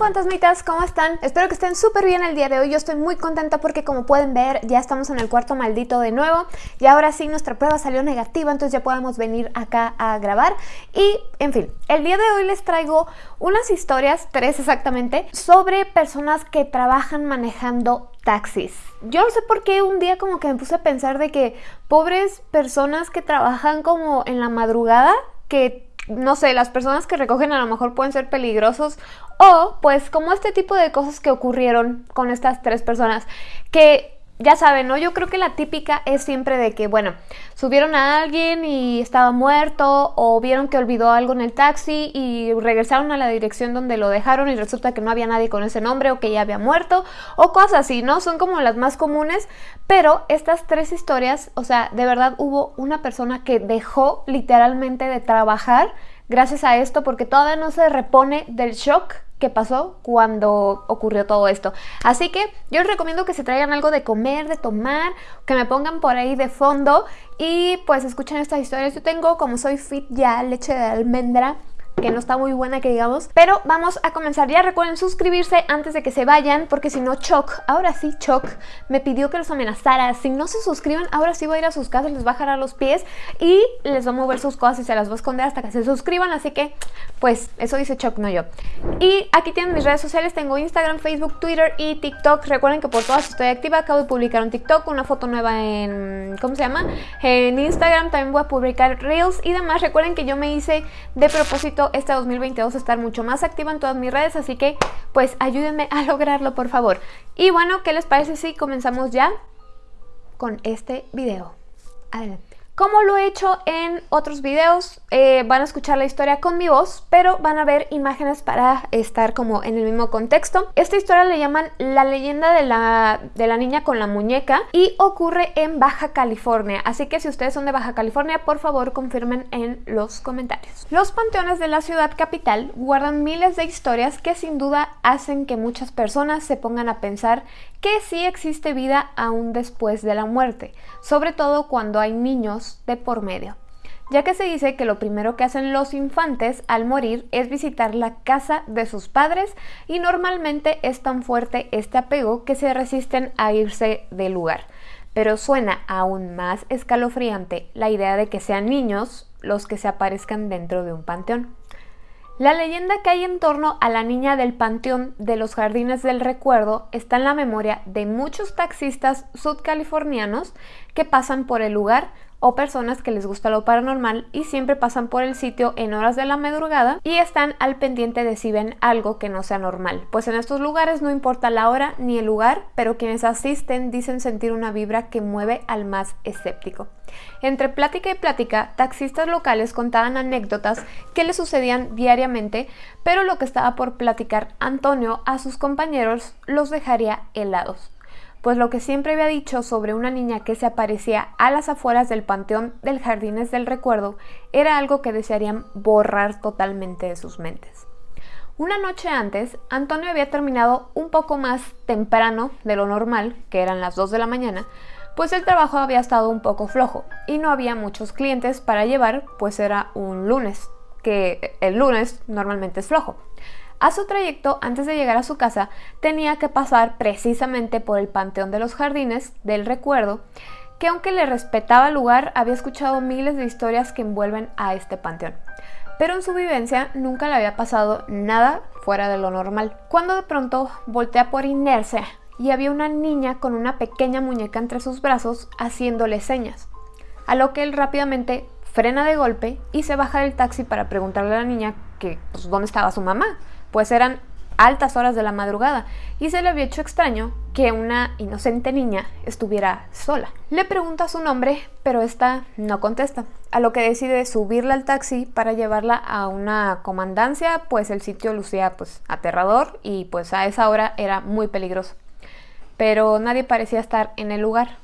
fantasmitas, ¿cómo están? Espero que estén súper bien el día de hoy. Yo estoy muy contenta porque como pueden ver ya estamos en el cuarto maldito de nuevo y ahora sí nuestra prueba salió negativa, entonces ya podemos venir acá a grabar. Y, en fin, el día de hoy les traigo unas historias, tres exactamente, sobre personas que trabajan manejando taxis. Yo no sé por qué un día como que me puse a pensar de que pobres personas que trabajan como en la madrugada, que no sé, las personas que recogen a lo mejor pueden ser peligrosos o pues como este tipo de cosas que ocurrieron con estas tres personas que ya saben, ¿no? Yo creo que la típica es siempre de que, bueno, subieron a alguien y estaba muerto o vieron que olvidó algo en el taxi y regresaron a la dirección donde lo dejaron y resulta que no había nadie con ese nombre o que ya había muerto o cosas así, ¿no? Son como las más comunes, pero estas tres historias, o sea, de verdad hubo una persona que dejó literalmente de trabajar gracias a esto porque todavía no se repone del shock que pasó cuando ocurrió todo esto. Así que yo les recomiendo que se traigan algo de comer, de tomar, que me pongan por ahí de fondo y pues escuchen estas historias. Yo tengo, como soy fit ya, leche de almendra que no está muy buena que digamos. Pero vamos a comenzar. Ya recuerden suscribirse antes de que se vayan, porque si no Choc, ahora sí Choc, me pidió que los amenazara. Si no se suscriben, ahora sí voy a ir a sus casas, les va a los pies y les va a mover sus cosas y se las va a esconder hasta que se suscriban. Así que, pues, eso dice Choc, no yo. Y aquí tienen mis redes sociales, tengo Instagram, Facebook, Twitter y TikTok. Recuerden que por todas estoy activa, acabo de publicar un TikTok, una foto nueva en, ¿cómo se llama? En Instagram también voy a publicar Reels y demás. Recuerden que yo me hice de propósito este 2022 estar mucho más activa en todas mis redes, así que pues ayúdenme a lograrlo por favor. Y bueno, ¿qué les parece si comenzamos ya con este video? Adelante. Como lo he hecho en otros videos, eh, van a escuchar la historia con mi voz, pero van a ver imágenes para estar como en el mismo contexto. Esta historia le llaman La leyenda de la, de la niña con la muñeca y ocurre en Baja California. Así que si ustedes son de Baja California, por favor confirmen en los comentarios. Los panteones de la ciudad capital guardan miles de historias que sin duda hacen que muchas personas se pongan a pensar que sí existe vida aún después de la muerte, sobre todo cuando hay niños de por medio, ya que se dice que lo primero que hacen los infantes al morir es visitar la casa de sus padres y normalmente es tan fuerte este apego que se resisten a irse del lugar. Pero suena aún más escalofriante la idea de que sean niños los que se aparezcan dentro de un panteón. La leyenda que hay en torno a la niña del Panteón de los Jardines del Recuerdo está en la memoria de muchos taxistas sudcalifornianos que pasan por el lugar o personas que les gusta lo paranormal y siempre pasan por el sitio en horas de la madrugada y están al pendiente de si ven algo que no sea normal. Pues en estos lugares no importa la hora ni el lugar, pero quienes asisten dicen sentir una vibra que mueve al más escéptico. Entre plática y plática, taxistas locales contaban anécdotas que le sucedían diariamente, pero lo que estaba por platicar Antonio a sus compañeros los dejaría helados pues lo que siempre había dicho sobre una niña que se aparecía a las afueras del Panteón del Jardines del Recuerdo era algo que desearían borrar totalmente de sus mentes. Una noche antes, Antonio había terminado un poco más temprano de lo normal, que eran las 2 de la mañana, pues el trabajo había estado un poco flojo y no había muchos clientes para llevar, pues era un lunes, que el lunes normalmente es flojo. A su trayecto, antes de llegar a su casa, tenía que pasar precisamente por el Panteón de los Jardines del Recuerdo, que aunque le respetaba el lugar, había escuchado miles de historias que envuelven a este panteón. Pero en su vivencia nunca le había pasado nada fuera de lo normal. Cuando de pronto voltea por inercia y había una niña con una pequeña muñeca entre sus brazos haciéndole señas, a lo que él rápidamente frena de golpe y se baja del taxi para preguntarle a la niña que pues, dónde estaba su mamá, pues eran altas horas de la madrugada y se le había hecho extraño que una inocente niña estuviera sola. Le pregunta su nombre, pero esta no contesta, a lo que decide subirla al taxi para llevarla a una comandancia, pues el sitio lucía pues aterrador y pues a esa hora era muy peligroso. Pero nadie parecía estar en el lugar.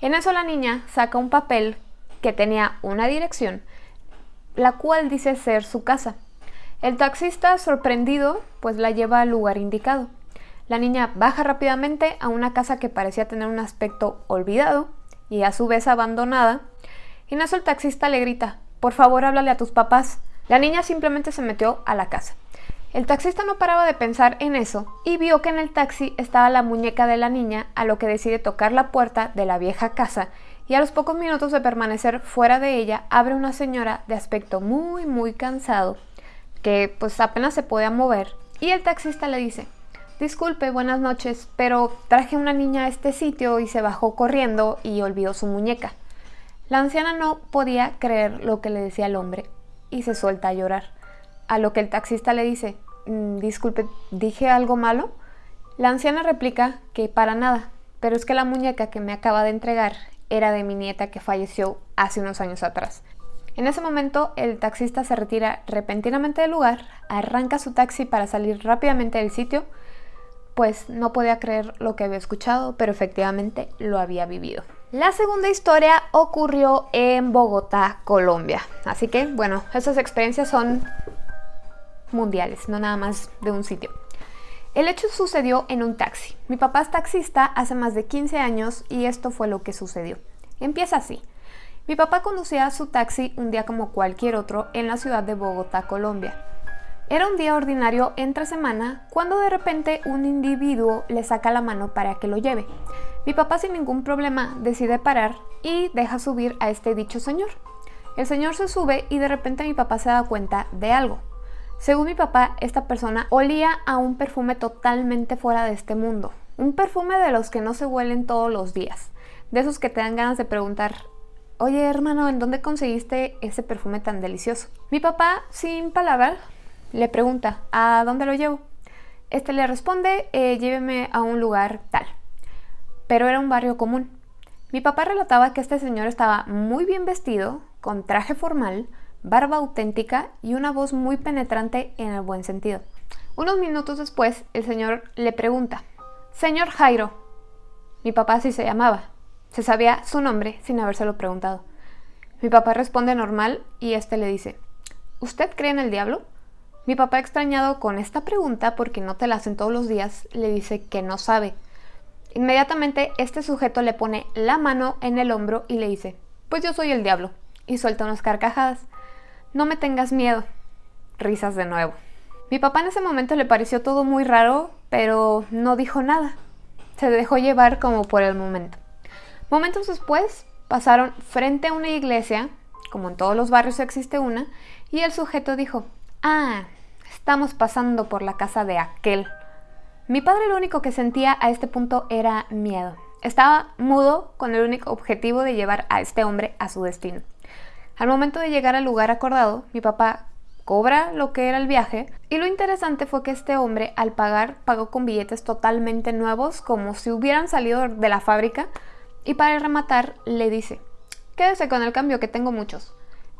En eso la niña saca un papel que tenía una dirección, la cual dice ser su casa el taxista, sorprendido, pues la lleva al lugar indicado. La niña baja rápidamente a una casa que parecía tener un aspecto olvidado y a su vez abandonada. Y en eso el taxista le grita, por favor háblale a tus papás. La niña simplemente se metió a la casa. El taxista no paraba de pensar en eso y vio que en el taxi estaba la muñeca de la niña, a lo que decide tocar la puerta de la vieja casa y a los pocos minutos de permanecer fuera de ella abre una señora de aspecto muy muy cansado que pues apenas se podía mover y el taxista le dice Disculpe, buenas noches, pero traje una niña a este sitio y se bajó corriendo y olvidó su muñeca. La anciana no podía creer lo que le decía el hombre y se suelta a llorar. A lo que el taxista le dice, mm, disculpe, ¿dije algo malo? La anciana replica que para nada, pero es que la muñeca que me acaba de entregar era de mi nieta que falleció hace unos años atrás. En ese momento el taxista se retira repentinamente del lugar, arranca su taxi para salir rápidamente del sitio, pues no podía creer lo que había escuchado, pero efectivamente lo había vivido. La segunda historia ocurrió en Bogotá, Colombia. Así que, bueno, esas experiencias son mundiales, no nada más de un sitio. El hecho sucedió en un taxi. Mi papá es taxista hace más de 15 años y esto fue lo que sucedió. Empieza así. Mi papá conducía su taxi un día como cualquier otro en la ciudad de Bogotá, Colombia. Era un día ordinario entre semana cuando de repente un individuo le saca la mano para que lo lleve. Mi papá sin ningún problema decide parar y deja subir a este dicho señor. El señor se sube y de repente mi papá se da cuenta de algo. Según mi papá, esta persona olía a un perfume totalmente fuera de este mundo. Un perfume de los que no se huelen todos los días. De esos que te dan ganas de preguntar, oye hermano, ¿en dónde conseguiste ese perfume tan delicioso? Mi papá, sin palabras, le pregunta, ¿a dónde lo llevo? Este le responde, eh, lléveme a un lugar tal. Pero era un barrio común. Mi papá relataba que este señor estaba muy bien vestido, con traje formal, barba auténtica y una voz muy penetrante en el buen sentido. Unos minutos después, el señor le pregunta, Señor Jairo. Mi papá así se llamaba. Se sabía su nombre sin habérselo preguntado. Mi papá responde normal y este le dice, ¿Usted cree en el diablo? Mi papá extrañado con esta pregunta, porque no te la hacen todos los días, le dice que no sabe. Inmediatamente este sujeto le pone la mano en el hombro y le dice, pues yo soy el diablo, y suelta unas carcajadas. No me tengas miedo. Risas de nuevo. Mi papá en ese momento le pareció todo muy raro, pero no dijo nada. Se dejó llevar como por el momento. Momentos después pasaron frente a una iglesia, como en todos los barrios existe una, y el sujeto dijo, ah, Estamos pasando por la casa de aquel. Mi padre lo único que sentía a este punto era miedo. Estaba mudo con el único objetivo de llevar a este hombre a su destino. Al momento de llegar al lugar acordado, mi papá cobra lo que era el viaje y lo interesante fue que este hombre al pagar pagó con billetes totalmente nuevos como si hubieran salido de la fábrica y para rematar le dice, quédese con el cambio que tengo muchos.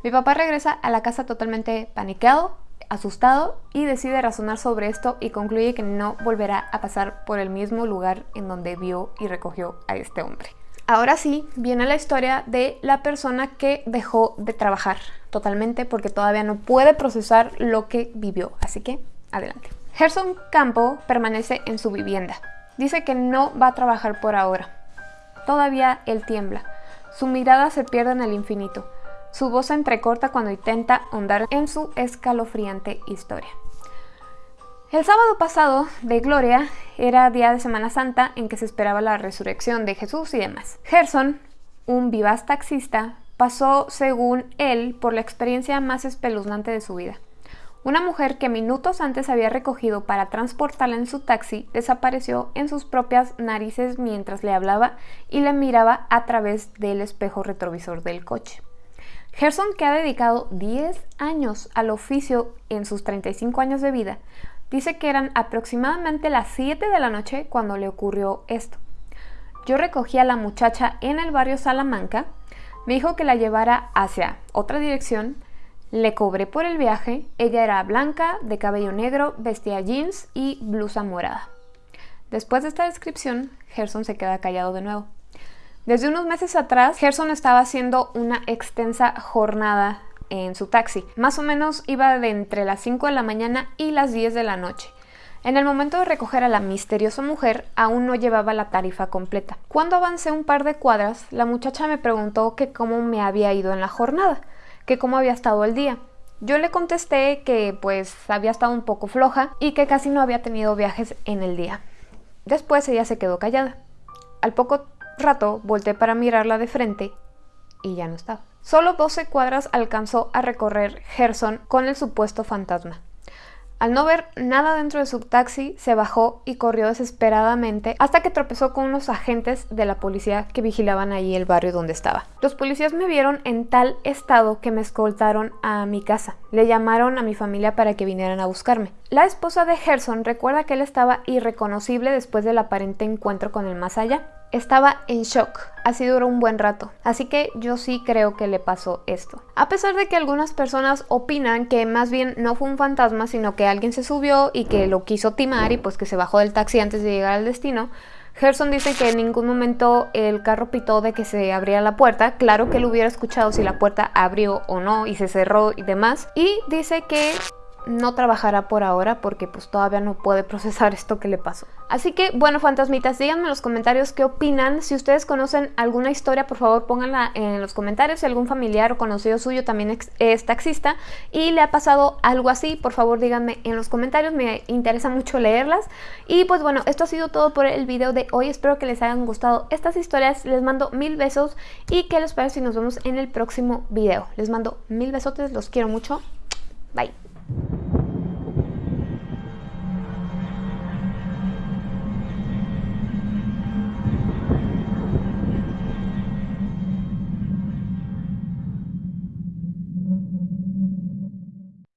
Mi papá regresa a la casa totalmente paniqueado, asustado y decide razonar sobre esto y concluye que no volverá a pasar por el mismo lugar en donde vio y recogió a este hombre. Ahora sí, viene la historia de la persona que dejó de trabajar totalmente porque todavía no puede procesar lo que vivió. Así que, adelante. Gerson Campo permanece en su vivienda. Dice que no va a trabajar por ahora. Todavía él tiembla. Su mirada se pierde en el infinito. Su voz se entrecorta cuando intenta ahondar en su escalofriante historia. El sábado pasado de Gloria era día de Semana Santa en que se esperaba la resurrección de Jesús y demás. Gerson, un vivaz taxista, pasó, según él, por la experiencia más espeluznante de su vida. Una mujer que minutos antes había recogido para transportarla en su taxi desapareció en sus propias narices mientras le hablaba y le miraba a través del espejo retrovisor del coche. Gerson, que ha dedicado 10 años al oficio en sus 35 años de vida, dice que eran aproximadamente las 7 de la noche cuando le ocurrió esto. Yo recogí a la muchacha en el barrio Salamanca, me dijo que la llevara hacia otra dirección, le cobré por el viaje, ella era blanca, de cabello negro, vestía jeans y blusa morada. Después de esta descripción, Gerson se queda callado de nuevo. Desde unos meses atrás, Gerson estaba haciendo una extensa jornada en su taxi. Más o menos iba de entre las 5 de la mañana y las 10 de la noche. En el momento de recoger a la misteriosa mujer, aún no llevaba la tarifa completa. Cuando avancé un par de cuadras, la muchacha me preguntó que cómo me había ido en la jornada, que cómo había estado el día. Yo le contesté que pues había estado un poco floja y que casi no había tenido viajes en el día. Después ella se quedó callada. Al poco rato volteé para mirarla de frente y ya no estaba. Solo 12 cuadras alcanzó a recorrer Gerson con el supuesto fantasma. Al no ver nada dentro de su taxi, se bajó y corrió desesperadamente hasta que tropezó con unos agentes de la policía que vigilaban allí el barrio donde estaba. Los policías me vieron en tal estado que me escoltaron a mi casa. Le llamaron a mi familia para que vinieran a buscarme. La esposa de Gerson recuerda que él estaba irreconocible después del aparente encuentro con el más allá. Estaba en shock, así duró un buen rato, así que yo sí creo que le pasó esto. A pesar de que algunas personas opinan que más bien no fue un fantasma, sino que alguien se subió y que lo quiso timar y pues que se bajó del taxi antes de llegar al destino, Gerson dice que en ningún momento el carro pitó de que se abría la puerta, claro que él hubiera escuchado si la puerta abrió o no y se cerró y demás, y dice que no trabajará por ahora porque pues todavía no puede procesar esto que le pasó. Así que bueno fantasmitas, díganme en los comentarios qué opinan. Si ustedes conocen alguna historia, por favor pónganla en los comentarios. Si algún familiar o conocido suyo también es taxista y le ha pasado algo así, por favor díganme en los comentarios. Me interesa mucho leerlas. Y pues bueno, esto ha sido todo por el video de hoy. Espero que les hayan gustado estas historias. Les mando mil besos y que les parece si nos vemos en el próximo video. Les mando mil besotes, los quiero mucho. Bye.